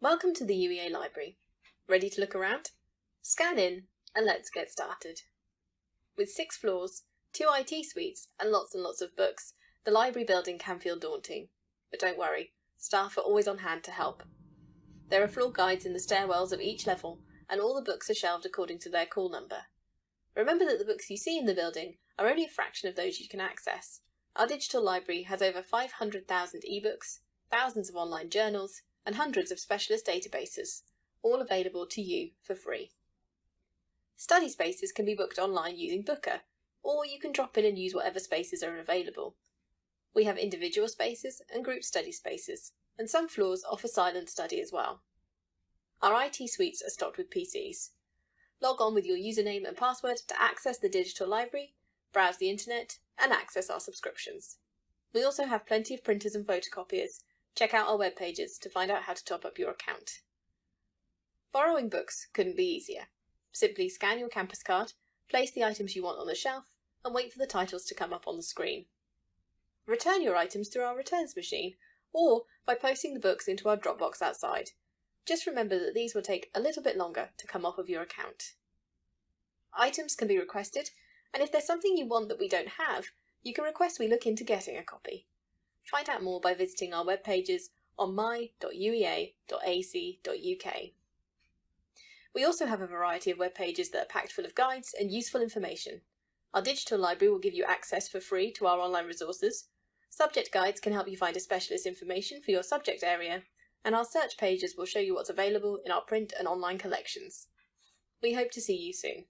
Welcome to the UEA Library. Ready to look around? Scan in and let's get started. With six floors, two IT suites and lots and lots of books, the library building can feel daunting. But don't worry, staff are always on hand to help. There are floor guides in the stairwells of each level and all the books are shelved according to their call number. Remember that the books you see in the building are only a fraction of those you can access. Our digital library has over 500,000 ebooks, thousands of online journals, and hundreds of specialist databases, all available to you for free. Study spaces can be booked online using Booker, or you can drop in and use whatever spaces are available. We have individual spaces and group study spaces, and some floors offer silent study as well. Our IT suites are stocked with PCs. Log on with your username and password to access the digital library, browse the internet, and access our subscriptions. We also have plenty of printers and photocopiers. Check out our web pages to find out how to top up your account. Borrowing books couldn't be easier. Simply scan your campus card, place the items you want on the shelf, and wait for the titles to come up on the screen. Return your items through our returns machine, or by posting the books into our Dropbox outside. Just remember that these will take a little bit longer to come off of your account. Items can be requested, and if there's something you want that we don't have, you can request we look into getting a copy. Find out more by visiting our web pages on my.uea.ac.uk. We also have a variety of web pages that are packed full of guides and useful information. Our digital library will give you access for free to our online resources. Subject guides can help you find a specialist information for your subject area, and our search pages will show you what's available in our print and online collections. We hope to see you soon.